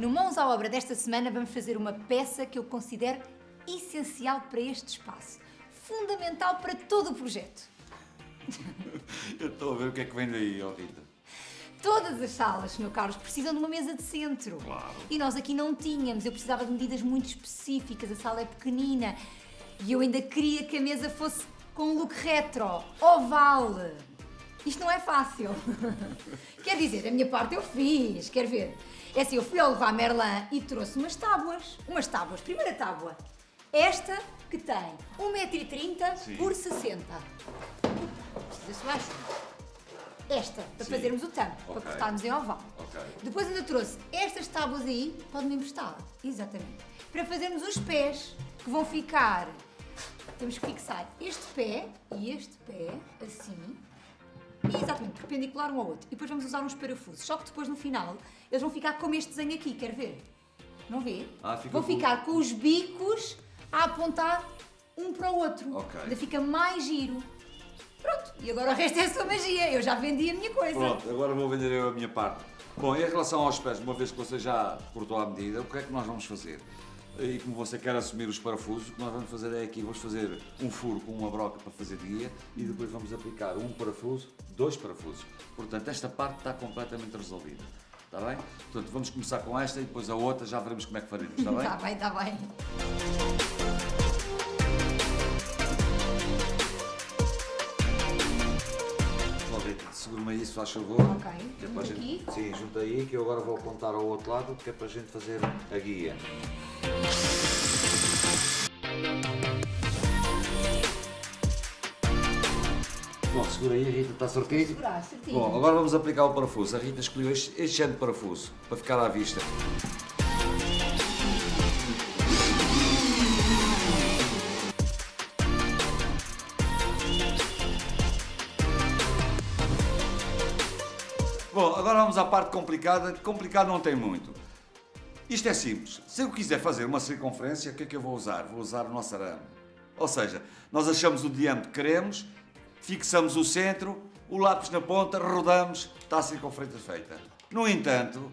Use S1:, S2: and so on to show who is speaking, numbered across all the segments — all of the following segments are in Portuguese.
S1: No Mãos à Obra desta semana vamos fazer uma peça que eu considero essencial para este espaço. Fundamental para todo o projeto.
S2: Eu estou a ver o que é que vem daí, ó Rita.
S1: Todas as salas, Sr. Carlos, precisam de uma mesa de centro.
S2: Claro.
S1: E nós aqui não tínhamos. Eu precisava de medidas muito específicas. A sala é pequenina. E eu ainda queria que a mesa fosse com um look retro, oval. Isto não é fácil. Quer dizer, a minha parte eu fiz. Quer ver? É assim, eu fui ao Leroy Merlin e trouxe umas tábuas. Umas tábuas. Primeira tábua. Esta que tem 1,30m
S2: Sim.
S1: por 60. Precisa-se mais. Esta, para
S2: Sim.
S1: fazermos o tampo,
S2: Ok.
S1: para cortarmos em oval.
S2: Ok.
S1: Depois ainda trouxe estas tábuas aí, pode-me emprestar. Exatamente. Para fazermos os pés, que vão ficar... Temos que fixar este pé e este pé, assim, exatamente, perpendicular um ao outro. E depois vamos usar uns parafusos. Só que depois, no final, eles vão ficar como este desenho aqui, quer ver? Não vê?
S2: Ah, fica
S1: vão
S2: com-
S1: ficar com os bicos a apontar um para o outro.
S2: Ok.
S1: Ainda fica mais giro. Pronto, e agora o resto é a sua magia. Eu já vendi a minha coisa.
S2: Pronto, agora vou vender eu a minha parte. Bom, em relação aos pés, uma vez que você já cortou à medida, o que é que nós vamos fazer? E como você quer assumir os parafusos, o que nós vamos fazer é aqui, vamos fazer um furo com uma broca para fazer de guia e depois vamos aplicar um parafuso, dois parafusos. Portanto, esta parte está completamente resolvida. Está bem? Portanto, vamos começar com esta e depois a outra já veremos como é que faremos, está bem?
S1: Está bem, está bem.
S2: Segura-me aí, se faz favor.
S1: Ok.
S2: Que é para gente-
S1: aqui?
S2: Sim, junta aí que eu agora vou apontar ao outro lado que é para a gente fazer a guia. Segura aí, Rita, está certinho?
S1: Segurar, certinho.
S2: Bom, agora vamos aplicar o parafuso. A Rita escolheu este, este género de parafuso para ficar à vista. Bom, agora vamos à parte complicada. Complicado não tem muito. Isto é simples. Se eu quiser fazer uma circunferência, o que é que eu vou usar? Vou usar o nosso arame. Ou seja, nós achamos o diâmetro que queremos, fixamos o centro, o lápis na ponta, rodamos, está a circunferência feita. No entanto,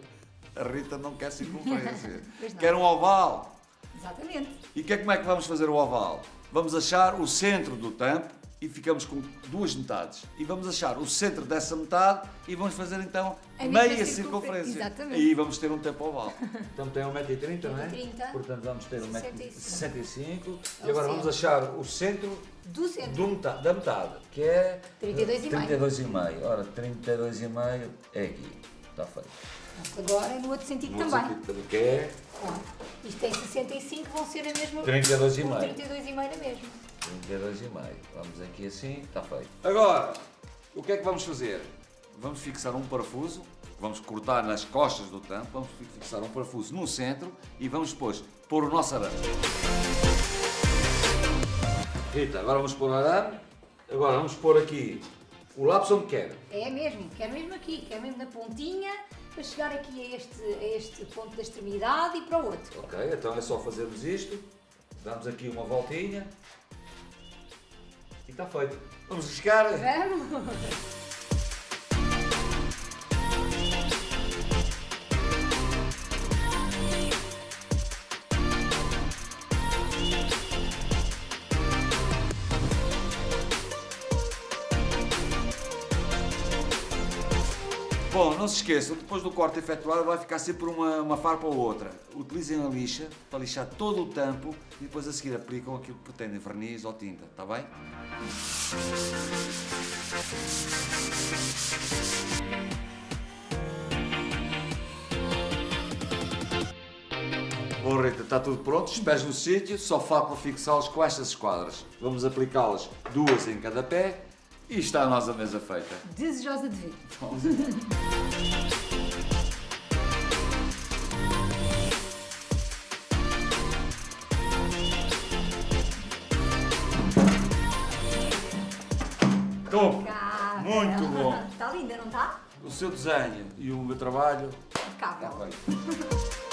S2: a Rita não quer circunferência. Quer um oval.
S1: Exatamente.
S2: E que é, como é que vamos fazer o oval? Vamos achar o centro do tampo e ficamos com duas metades. E vamos achar o centro dessa metade e vamos fazer então
S1: A
S2: meia
S1: circunfer-
S2: circunferência.
S1: Exatamente.
S2: E vamos ter um tempo oval. Então tem 1,30m, não é?
S1: 1,30m.
S2: Portanto vamos ter
S1: 65.
S2: 1,65m.
S1: É
S2: E
S1: o
S2: agora vamos achar o centro
S1: Do centro.
S2: do metade, da metade, que é
S1: 32,5.
S2: 32,5. Ora, 32,5 é aqui. Está feito.
S1: Agora é no outro sentido
S2: No outro
S1: também.
S2: sentido também, que é
S1: Ó, isto tem 65, vão ser a mesma.
S2: 32,5.
S1: Um 32,5 na mesma.
S2: 32,5. Vamos aqui assim, está feito. Agora, o que é que vamos fazer? Vamos fixar um parafuso, vamos cortar nas costas do tampo, vamos fixar um parafuso no centro e vamos depois pôr o nosso arame. Rita, agora vamos pôr o arame, agora vamos pôr aqui o lápis onde quer.
S1: É mesmo, quero mesmo aqui, quero mesmo na pontinha, para chegar aqui a este, a este ponto da extremidade e para o outro.
S2: Ok, então é só fazermos isto, damos aqui uma voltinha e está feito. Vamos riscar.
S1: Vamos!
S2: Bom, não se esqueçam, depois do corte efetuado vai ficar sempre uma, uma farpa ou outra. Utilizem a lixa para lixar todo o tampo e depois a seguir aplicam aquilo que pretendem, verniz ou tinta, está bem? Bom Rita, está tudo pronto, os pés no sítio, só falta fixá-los com estas esquadras. Vamos aplicá-las duas em cada pé e está a nossa mesa feita.
S1: Desejosa de ver.
S2: Top!
S1: Cá,
S2: Muito bom.
S1: Está linda, não está?
S2: O seu desenho e o meu trabalho
S1: Impecável.
S2: está feito.